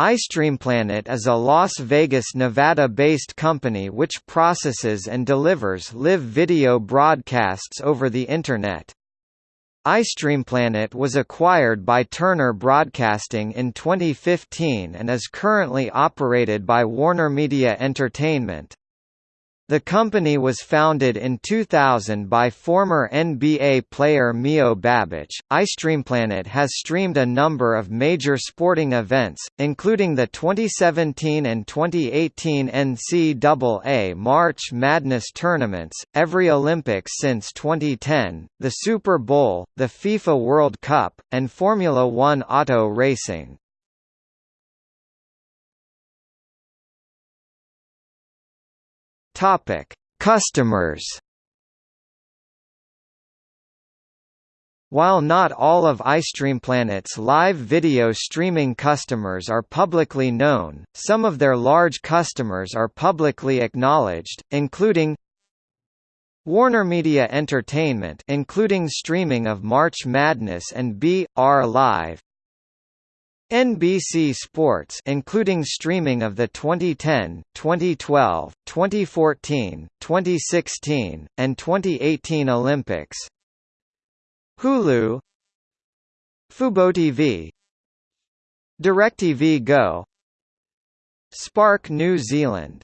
iStreamPlanet is a Las Vegas, Nevada-based company which processes and delivers live video broadcasts over the Internet. iStreamPlanet was acquired by Turner Broadcasting in 2015 and is currently operated by WarnerMedia Entertainment. The company was founded in 2000 by former NBA player Mio Babic. iStreamPlanet has streamed a number of major sporting events, including the 2017 and 2018 NCAA March Madness tournaments, every Olympics since 2010, the Super Bowl, the FIFA World Cup, and Formula One auto racing. Topic: Customers. While not all of iStreamPlanet's live video streaming customers are publicly known, some of their large customers are publicly acknowledged, including WarnerMedia Entertainment including streaming of March Madness and B.R Live NBC Sports including streaming of the 2010, 2012, 2014, 2016, and 2018 Olympics. Hulu FuboTV DirecTV Go Spark New Zealand